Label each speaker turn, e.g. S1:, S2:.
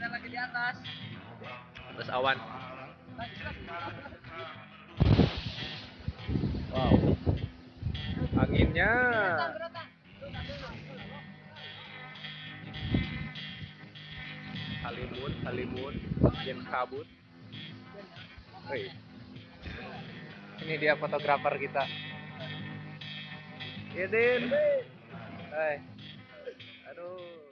S1: ada lagi di atas.
S2: Atas awan. Wow. Anginnya. Halimun halimun jen kabut. Hei. ini dia fotografer kita. Iya, Yedin iya, Hai. Aduh.